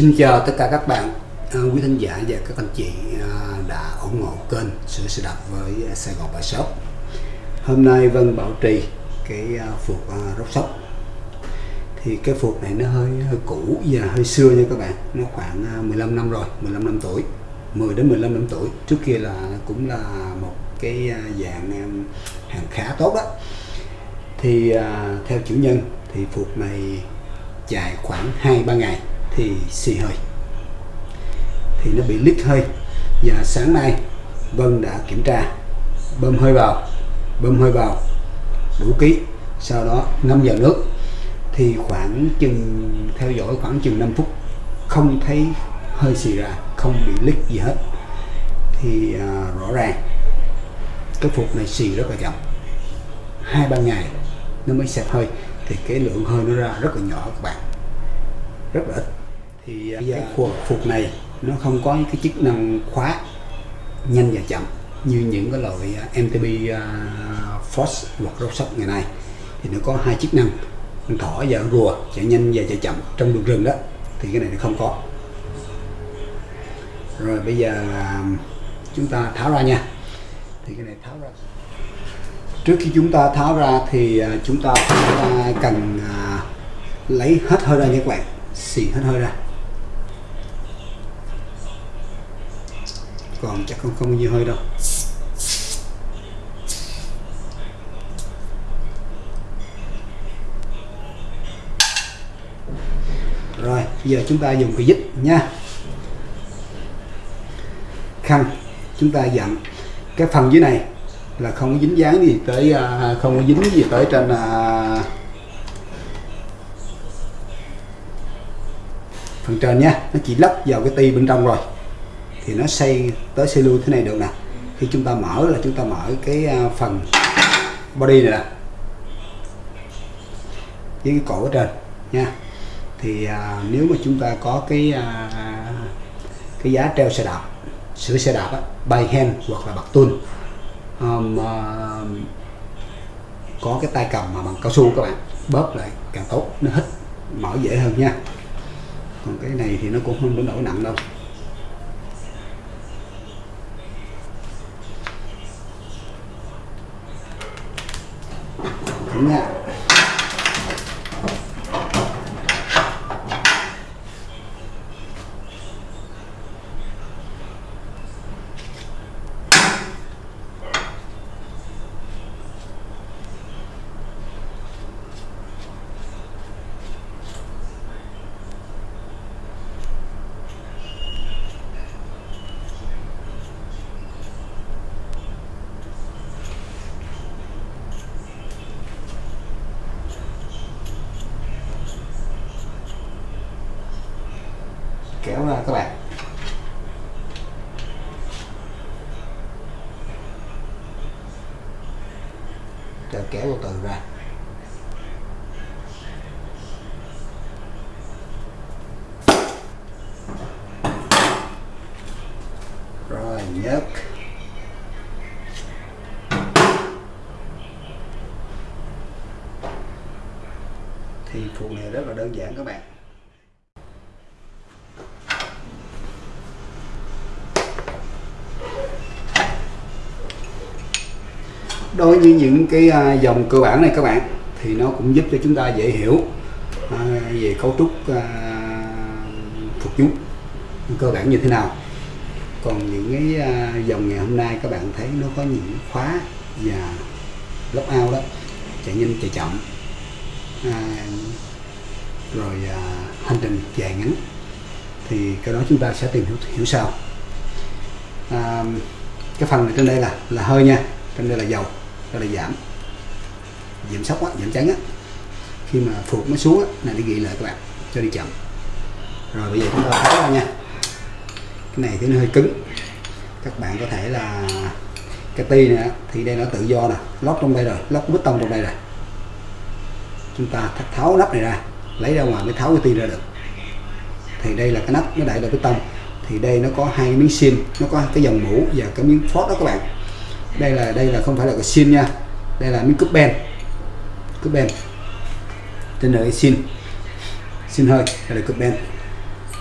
Xin chào tất cả các bạn, à, quý thính giả và các anh chị à, đã ủng hộ kênh Sửa xe đạp với Sài Gòn Bài Shop. Hôm nay Vân bảo trì cái à, phục phuộc rốc sóc. Thì cái phục này nó hơi hơi cũ và hơi xưa nha các bạn. Nó khoảng 15 năm rồi, 15 năm tuổi, 10 đến 15 năm tuổi. Trước kia là cũng là một cái dạng hàng khá tốt đó. Thì theo chủ nhân thì phục này dài khoảng 2-3 ngày thì xì hơi. Thì nó bị lít hơi. Và sáng nay Vân đã kiểm tra. Bơm hơi vào bơm hơi vào đủ ký. Sau đó ngâm vào nước. Thì khoảng chừng theo dõi khoảng chừng 5 phút không thấy hơi xì ra không bị lít gì hết. Thì à, rõ ràng cái phục này xì rất là chậm. Hai ba ngày nó mới xẹp hơi. Thì cái lượng hơi nó ra rất là nhỏ các bạn. Rất là ít thì à, cái phục, phục này nó không có cái chức năng khóa nhanh và chậm như những cái loại à, MTB uh, Force hoặc Rockshop ngày nay. Thì nó có hai chức năng thỏ và rùa chạy nhanh và chạy chậm trong đường rừng đó. Thì cái này nó không có. Rồi bây giờ à, chúng ta tháo ra nha. Thì cái này tháo ra. Trước khi chúng ta tháo ra thì à, chúng ta phải, cần à, lấy hết hơi ra nha các bạn. Xì hết hơi ra còn chắc không không nhiều hơi đâu. Rồi giờ chúng ta dùng cái dít nha. Khăn, chúng ta dặn. Cái phần dưới này là không có dính dáng gì tới à, không có dính gì tới trên à, phần trên nha. Nó chỉ lắp vào cái ti bên trong rồi thì nó xây tới xây lui thế này được nè. Khi chúng ta mở là chúng ta mở cái à, phần body này nè. Với cái cổ ở trên nha. Thì à, nếu mà chúng ta có cái à, cái giá treo xe đạp sửa xe đạp á, by hand hoặc là bạc tuôn um, uh, có cái tay cầm mà bằng cao su các bạn bóp lại càng tốt nó hít mở dễ hơn nha. Còn cái này thì nó cũng không đến nỗi nặng đâu. Đúng kéo ra các bạn. Rồi kéo từ từ ra. Rồi, nhấc. Thì phụ này rất là đơn giản các bạn. Đối với những cái à, dòng cơ bản này các bạn thì nó cũng giúp cho chúng ta dễ hiểu à, về cấu trúc à, phục nhúc cơ bản như thế nào. Còn những cái dòng ngày hôm nay các bạn thấy nó có những khóa và lóc ao đó chạy nhanh chạy chậm à, rồi à, hành trình dài ngắn thì cái đó chúng ta sẽ tìm hiểu, hiểu sau. À, cái phần này trên đây là là hơi nha trên đây là dầu đây là giảm. Giảm sốc á, giảm trắng á. Khi mà phục nó xuống á, này đi ghi lại các bạn cho đi chậm. Rồi bây giờ chúng ta tháo ra nha. Cái này thì nó hơi cứng. Các bạn có thể là cái ti này thì đây nó tự do nè lót trong đây rồi lót bít tông trong đây rồi. Chúng ta tháo nắp này ra lấy ra ngoài mới tháo cái ti ra được. Thì đây là cái nắp nó đậy là bít tông. Thì đây nó có hai miếng sim, nó có cái dòng mũ và cái miếng phốt đó các bạn đây là đây là không phải là cái xin nha. Đây là miếng cúp ben cúp ben trên đời xin. Xin hơi, đây là cúp ben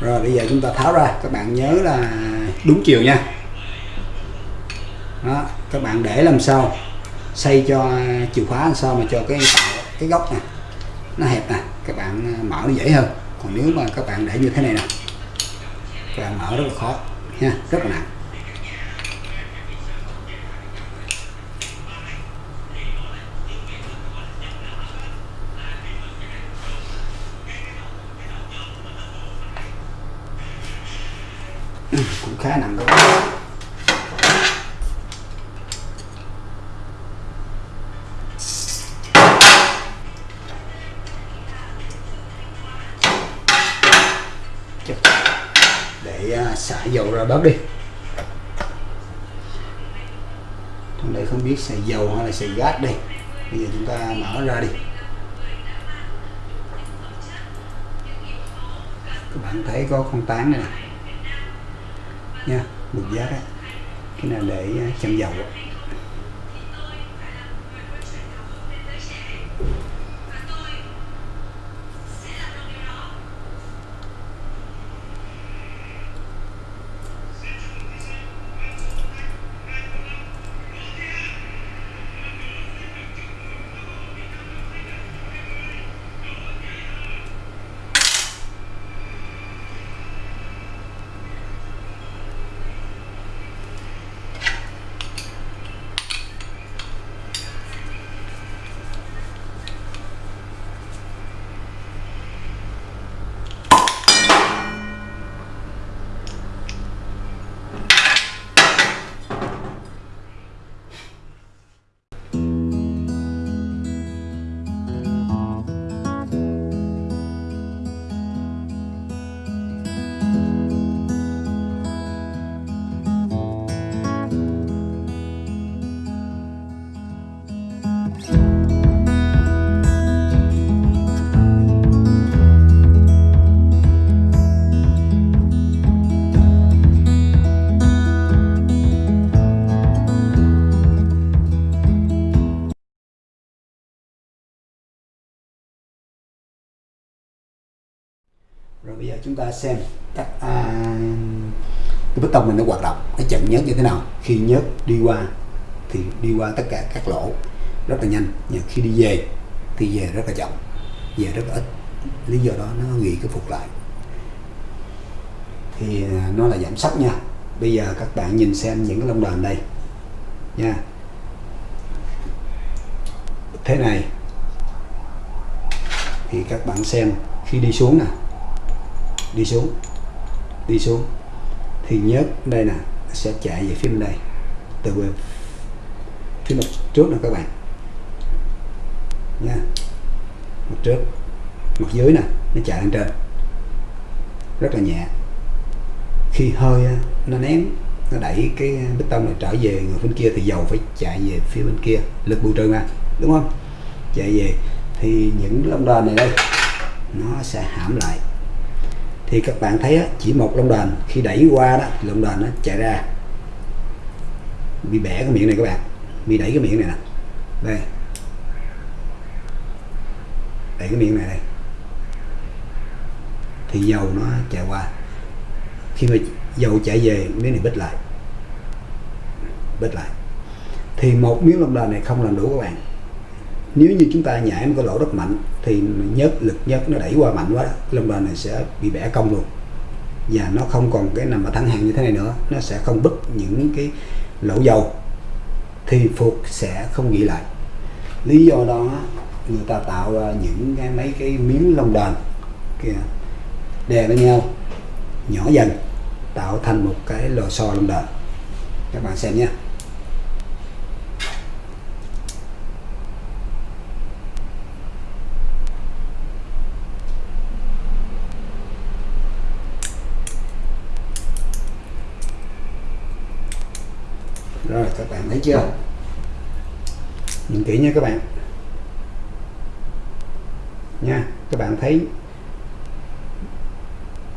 rồi, bây giờ chúng ta tháo ra. Các bạn nhớ là đúng chiều nha. Đó, các bạn để làm sao? Xây cho chìa khóa làm sao mà cho cái tạo, cái góc này nó hẹp nè. Các bạn à, mở nó dễ hơn. Còn nếu mà các bạn để như thế này nè, các bạn mở rất là khó nha, rất là nặng cũng khá nặng luôn. Để à, xả dầu ra bớt đi. Trong đây không biết xài dầu hay là xài gas đây. Bây giờ chúng ta mở ra đi. Các bạn thấy có con tán này nè nha bột giác á cái này để à, châm dầu chúng ta xem các à, cái bê tông này nó hoạt động nó chậm nhớt như thế nào. Khi nhớt đi qua thì đi qua tất cả các lỗ rất là nhanh nhưng khi đi về thì về rất là chậm về rất là ít. Lý do đó nó nghỉ cái phục lại. Thì à, nó là giảm sắc nha. Bây giờ các bạn nhìn xem những cái lông đờn đây nha. Thế này thì các bạn xem khi đi xuống nè đi xuống đi xuống. Thì nhớ đây nè sẽ chạy về phía bên đây, từ về phía mặt trước nè các bạn. Nha. Mặt trước, mặt dưới nè, nó chạy lên trên. Rất là nhẹ. Khi hơi nó ném, nó đẩy cái bê tông này trở về người bên kia thì dầu phải chạy về phía bên kia, lực bù trừ mà, đúng không? Chạy về, thì những lông đờn này đây, nó sẽ hãm lại thì các bạn thấy á, chỉ một lông đờn khi đẩy qua đó thì lông đờn nó chạy ra. Bị bẻ cái miệng này các bạn bị đẩy cái miệng này nè. Đây. Đẩy cái miệng này đây. Thì dầu nó chạy qua. Khi mà dầu chạy về miếng này bít lại. Bít lại. Thì một miếng lông đờn này không làm đủ các bạn nếu như chúng ta nhảy một cái lỗ rất mạnh, thì nhớt, lực nhớt nó đẩy qua mạnh quá, lông đờn này sẽ bị bẻ cong luôn. Và nó không còn cái nằm ở thẳng hàng như thế này nữa, nó sẽ không bứt những cái lỗ dầu, thì phục sẽ không nghĩ lại. Lý do đó, người ta tạo ra những cái mấy cái miếng lông đờn kìa, đè lên nhau, nhỏ dần, tạo thành một cái lò xo lông đờn các bạn xem nhé rồi các bạn thấy chưa? Nhìn kỹ nha các bạn. Nha các bạn thấy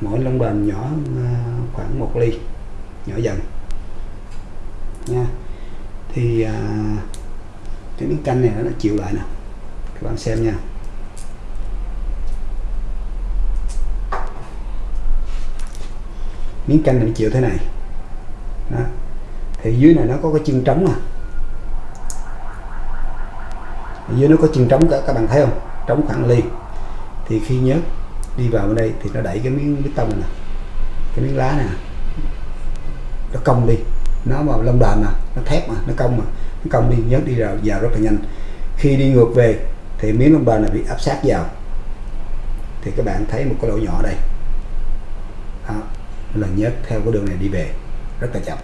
mỗi lông đờn nhỏ à, khoảng một ly nhỏ dần. Nha. Thì à, cái miếng canh này nó chịu lại nè. Các bạn xem nha. Miếng canh này nó chịu thế này. Đó thì dưới này nó có cái chân trống à. Dưới nó có chân trống cả các bạn thấy không? Trống khoảng liền thì khi nhớt đi vào bên đây thì nó đẩy cái miếng bê tông này cái miếng lá này nó cong đi. Nó vào lông đờn mà nó thép mà nó cong mà nó cong đi nhớt đi vào, vào rất là nhanh. Khi đi ngược về thì miếng lông đờn này bị áp sát vào. Thì các bạn thấy một cái lỗ nhỏ đây. Đó, là nhớt theo cái đường này đi về rất là chậm.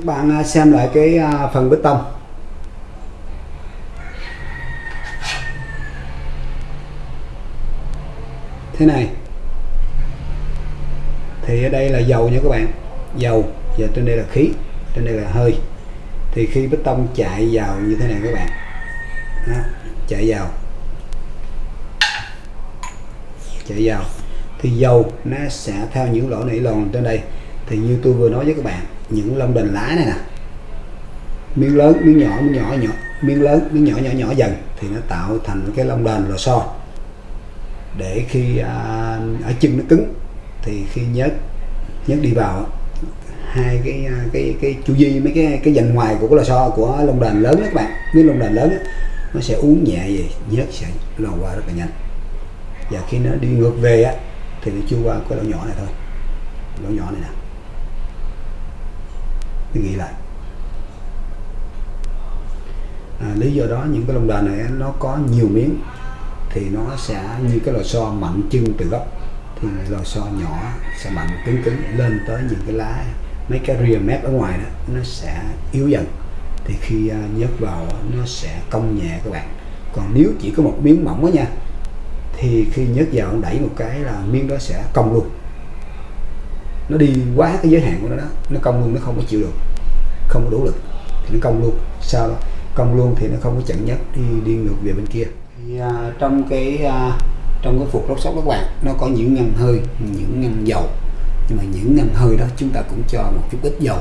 Các bạn à, xem lại cái à, phần bê tông. Thế này. Thì ở đây là dầu nha các bạn. Dầu. Và trên đây là khí. Trên đây là hơi. Thì khi bê tông chạy vào như thế này các bạn. Đó, chạy vào. Chạy vào. Thì dầu nó sẽ theo những lỗ nỉ lòn trên đây. Thì như tôi vừa nói với các bạn những lông đền lá này nè. Miếng lớn miếng nhỏ miếng nhỏ nhỏ miếng lớn miếng nhỏ nhỏ nhỏ dần thì nó tạo thành cái lông đền lò xo. Để khi à, ở chân nó cứng thì khi nhớt nhớt đi vào hai cái à, cái cái chu vi mấy cái cái dành ngoài của cái lò xo của lông đền lớn đó các bạn. Miếng lông đền lớn đó, nó sẽ uống nhẹ gì nhớt sẽ lò qua rất là nhanh. Và khi nó đi ngược về á thì nó chưa qua cái lỗ nhỏ này thôi. Lỗ nhỏ này nè tôi nghĩ lại. À, lý do đó những cái lông đà này nó có nhiều miếng thì nó sẽ như cái lò xo mạnh chân từ gốc. Thì lò xo nhỏ sẽ mạnh cứng cứng lên tới những cái lá mấy cái rìa mép ở ngoài đó nó sẽ yếu dần. Thì khi à, nhấc vào nó sẽ cong nhẹ các bạn. Còn nếu chỉ có một miếng mỏng đó nha thì khi nhấc vào đẩy một cái là miếng đó sẽ cong luôn nó đi quá cái giới hạn của nó đó nó cong luôn nó không có chịu được. Không có đủ lực thì nó cong luôn. Sau đó? Cong luôn thì nó không có chặn nhất đi đi ngược về bên kia. Thì, à, trong cái à, trong cái phục lốc sóc các bạn nó có những ngăn hơi những ngăn dầu. Nhưng mà những ngăn hơi đó chúng ta cũng cho một chút ít dầu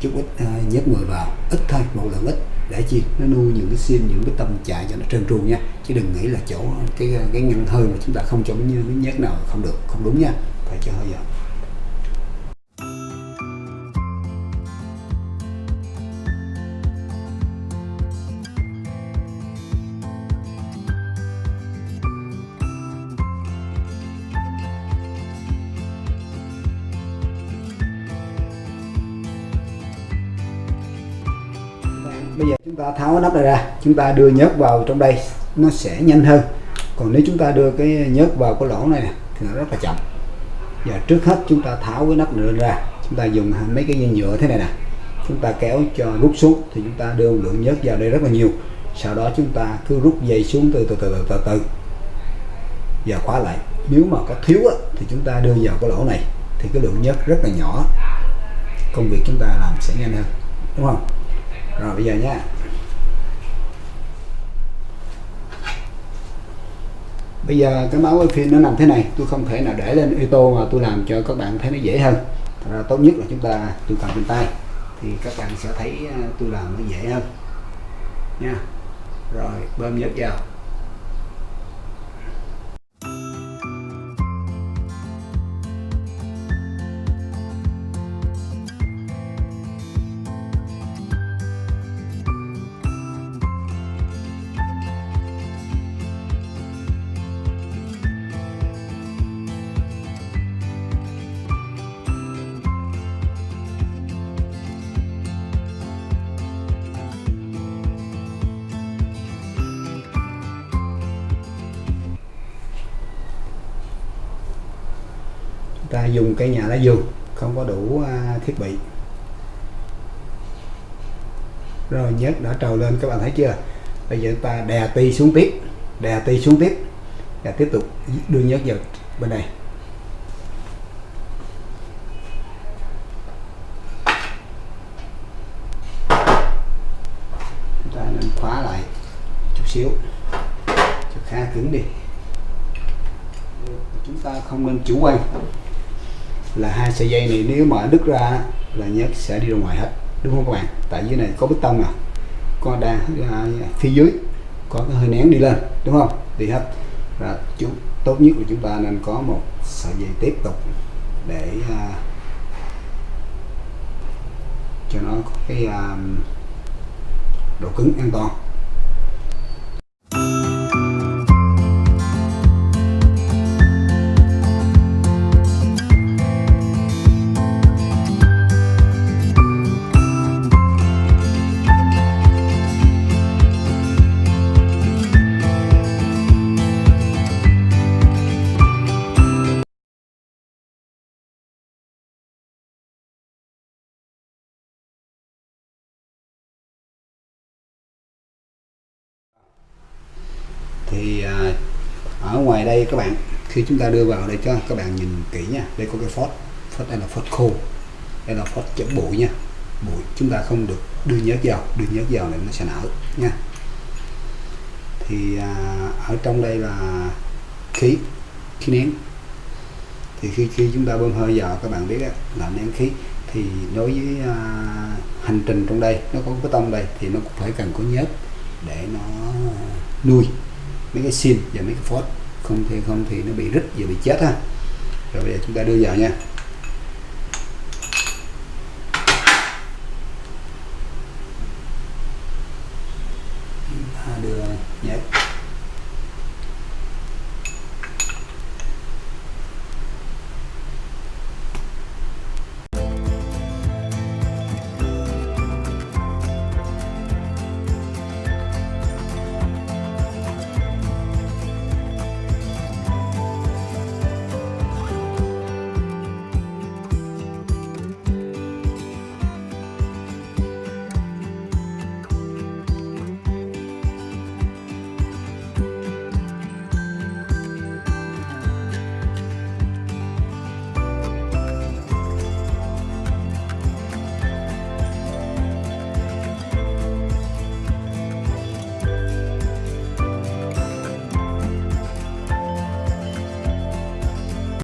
chút ít à, nhớt mười vào ít thôi một lượng ít. Để chi? Nó nuôi những cái sim những cái tâm chạy cho nó trơn tru nha. Chứ đừng nghĩ là chỗ cái à, cái ngăn hơi mà chúng ta không cho miếng cái nhớt nào không được không đúng nha. Phải cho hơi dầu chúng ta tháo cái nắp này ra chúng ta đưa nhớt vào trong đây nó sẽ nhanh hơn. Còn nếu chúng ta đưa cái nhớt vào cái lỗ này thì nó rất là chậm. Và trước hết chúng ta tháo cái nắp này ra chúng ta dùng mấy cái dây nhựa thế này nè. Chúng ta kéo cho rút xuống thì chúng ta đưa lượng nhớt vào đây rất là nhiều. Sau đó chúng ta cứ rút dây xuống từ từ từ từ từ, từ. Và khóa lại. Nếu mà có thiếu á, thì chúng ta đưa vào cái lỗ này thì cái lượng nhớt rất là nhỏ. Công việc chúng ta làm sẽ nhanh hơn. Đúng không? Rồi bây giờ nhé bây giờ cái máu phim nó nằm thế này, tôi không thể nào để lên ô tô mà tôi làm cho các bạn thấy nó dễ hơn. Thật ra tốt nhất là chúng ta, tôi cầm trên tay, thì các bạn sẽ thấy à, tôi làm nó dễ hơn. Nha. Rồi, bơm nhớt vào. Ta dùng cây nhà lá vườn không có đủ à, thiết bị. Rồi nhớt đã trầu lên, các bạn thấy chưa? Bây giờ ta đè ti xuống tiếp, đè ti xuống tiếp, và tiếp tục đưa nhớt vào bên này. Chúng ta nên khóa lại chút xíu, cho khá cứng đi. Chúng ta không nên chủ quan là hai sợi dây này nếu mà đứt ra là nhớt sẽ đi ra ngoài hết đúng không các bạn? Tại dưới này có bê tông à có đang à, phía dưới có cái hơi nén đi lên đúng không? Đi hết. Là chúng tốt nhất là chúng ta nên có một sợi dây tiếp tục để à, cho nó có cái à, độ cứng an toàn. Tại đây các bạn. Khi chúng ta đưa vào đây cho các bạn nhìn kỹ nha. Đây có cái phốt phốt đây là phốt khô. Đây là phốt chấm bụi nha. Bụi chúng ta không được đưa nhớt vào đưa nhớt vào này nó sẽ nở nha. Thì à, ở trong đây là khí khí nén. Thì khi khi chúng ta bơm hơi vào các bạn biết đó, là nén khí. Thì đối với à, hành trình trong đây nó có cái tông đây thì nó cũng phải cần có nhớt để nó nuôi mấy cái sim và mấy cái phốt không thì không thì nó bị rít và bị chết ha. Rồi bây giờ chúng ta đưa vào nha.